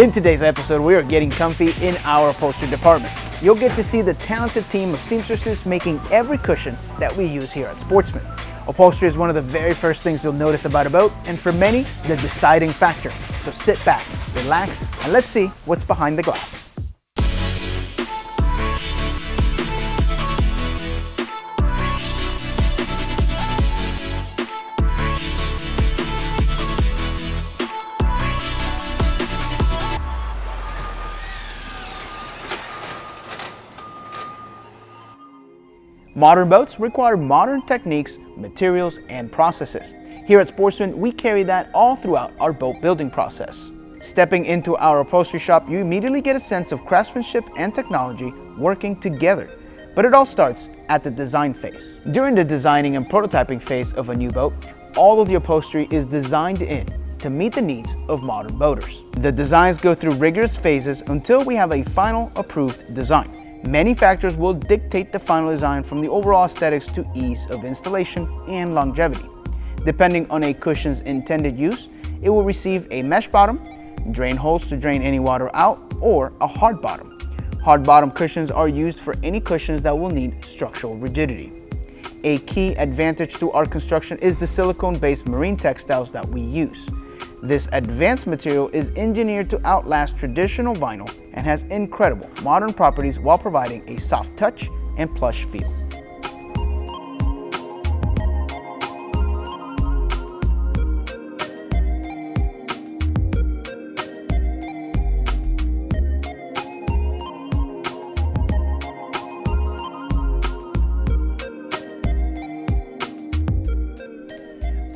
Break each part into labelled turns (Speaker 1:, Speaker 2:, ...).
Speaker 1: In today's episode, we are getting comfy in our upholstery department. You'll get to see the talented team of seamstresses making every cushion that we use here at Sportsman. Upholstery is one of the very first things you'll notice about a boat, and for many, the deciding factor. So sit back, relax, and let's see what's behind the glass. Modern boats require modern techniques, materials, and processes. Here at Sportsman, we carry that all throughout our boat building process. Stepping into our upholstery shop, you immediately get a sense of craftsmanship and technology working together. But it all starts at the design phase. During the designing and prototyping phase of a new boat, all of the upholstery is designed in to meet the needs of modern boaters. The designs go through rigorous phases until we have a final approved design. Many factors will dictate the final design from the overall aesthetics to ease of installation and longevity. Depending on a cushion's intended use, it will receive a mesh bottom, drain holes to drain any water out, or a hard bottom. Hard bottom cushions are used for any cushions that will need structural rigidity. A key advantage to our construction is the silicone-based marine textiles that we use. This advanced material is engineered to outlast traditional vinyl and has incredible modern properties while providing a soft touch and plush feel.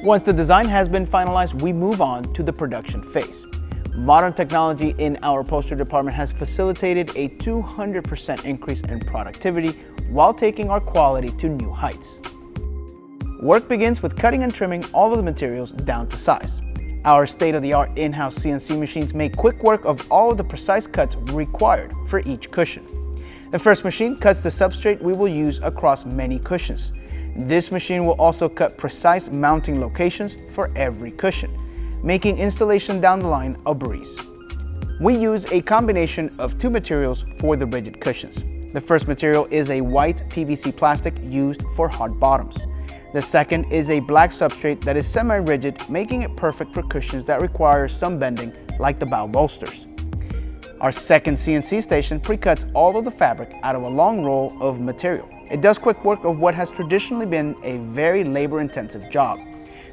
Speaker 1: Once the design has been finalized, we move on to the production phase. Modern technology in our upholstery department has facilitated a 200% increase in productivity while taking our quality to new heights. Work begins with cutting and trimming all of the materials down to size. Our state-of-the-art in-house CNC machines make quick work of all of the precise cuts required for each cushion. The first machine cuts the substrate we will use across many cushions. This machine will also cut precise mounting locations for every cushion, making installation down the line a breeze. We use a combination of two materials for the rigid cushions. The first material is a white PVC plastic used for hard bottoms. The second is a black substrate that is semi-rigid, making it perfect for cushions that require some bending like the bow bolsters. Our second CNC station pre-cuts all of the fabric out of a long roll of material. It does quick work of what has traditionally been a very labor-intensive job.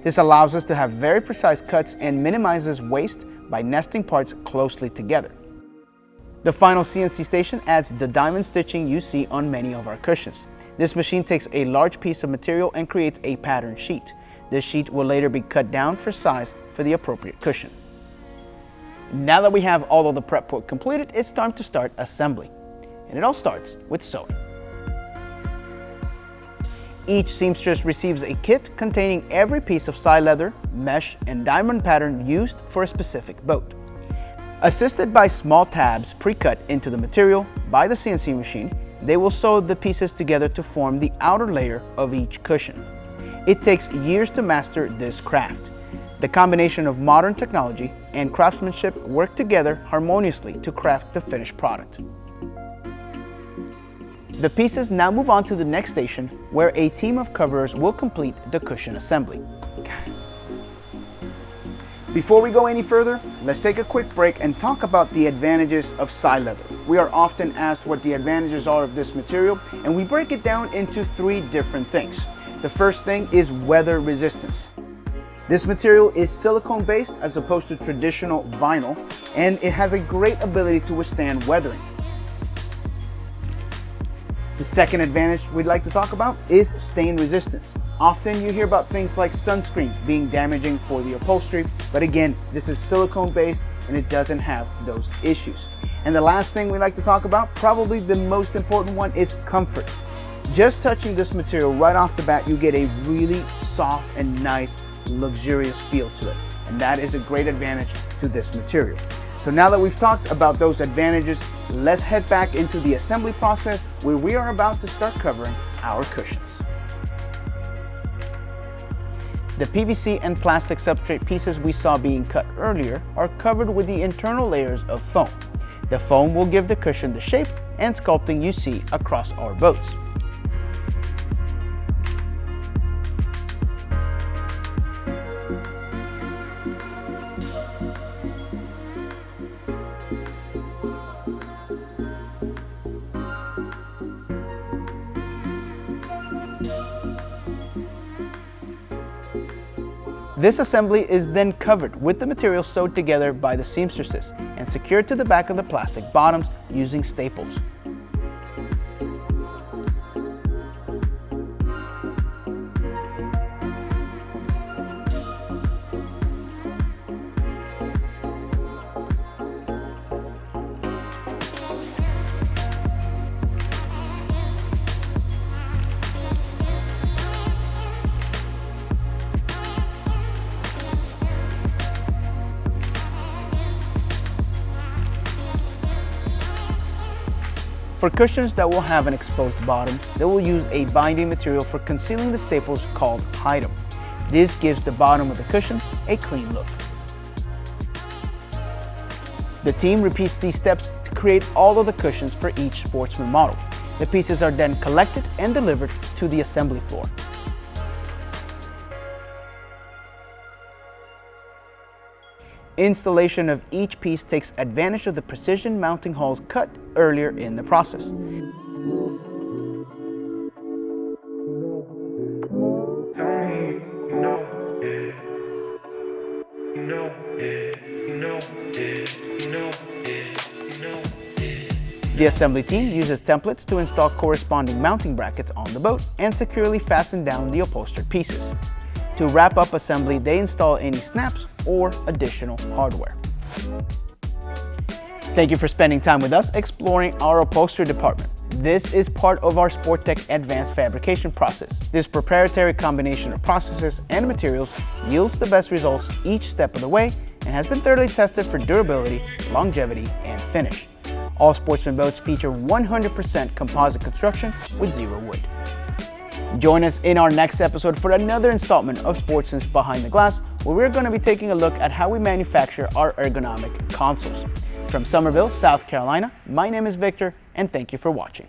Speaker 1: This allows us to have very precise cuts and minimizes waste by nesting parts closely together. The final CNC station adds the diamond stitching you see on many of our cushions. This machine takes a large piece of material and creates a pattern sheet. This sheet will later be cut down for size for the appropriate cushion. Now that we have all of the prep work completed, it's time to start assembly. And it all starts with sewing. Each seamstress receives a kit containing every piece of Sileather, mesh, and diamond pattern used for a specific boat. Assisted by small tabs pre-cut into the material by the CNC machine, they will sew the pieces together to form the outer layer of each cushion. It takes years to master this craft. The combination of modern technology and craftsmanship work together harmoniously to craft the finished product. The pieces now move on to the next station where a team of coverers will complete the cushion assembly. Before we go any further, let's take a quick break and talk about the advantages of Sileather. We are often asked what the advantages are of this material and we break it down into three different things. The first thing is weather resistance. This material is silicone based as opposed to traditional vinyl and it has a great ability to withstand weathering. The second advantage we'd like to talk about is stain resistance. Often you hear about things like sunscreen being damaging for the upholstery, but again, this is silicone based and it doesn't have those issues. And the last thing we like to talk about, probably the most important one, is comfort. Just touching this material right off the bat, you get a really soft and nice luxurious feel to it. And that is a great advantage to this material. So now that we've talked about those advantages, let's head back into the assembly process where we are about to start covering our cushions. The PVC and plastic substrate pieces we saw being cut earlier are covered with the internal layers of foam. The foam will give the cushion the shape and sculpting you see across our boats. This assembly is then covered with the material sewed together by the seamstresses and secured to the back of the plastic bottoms using staples. For cushions that will have an exposed bottom, they will use a binding material for concealing the staples called Hidem. This gives the bottom of the cushion a clean look. The team repeats these steps to create all of the cushions for each Sportsman model. The pieces are then collected and delivered to the assembly floor. Installation of each piece takes advantage of the precision mounting holes cut earlier in the process. The assembly team uses templates to install corresponding mounting brackets on the boat and securely fasten down the upholstered pieces. To wrap up assembly, they install any snaps or additional hardware. Thank you for spending time with us exploring our upholstery department. This is part of our Sportech advanced fabrication process. This proprietary combination of processes and materials yields the best results each step of the way and has been thoroughly tested for durability, longevity, and finish. All Sportsman boats feature 100% composite construction with zero wood. Join us in our next episode for another installment of Sportsman's Behind the Glass, where we're going to be taking a look at how we manufacture our ergonomic consoles. From Summerville, South Carolina, my name is Victor, and thank you for watching.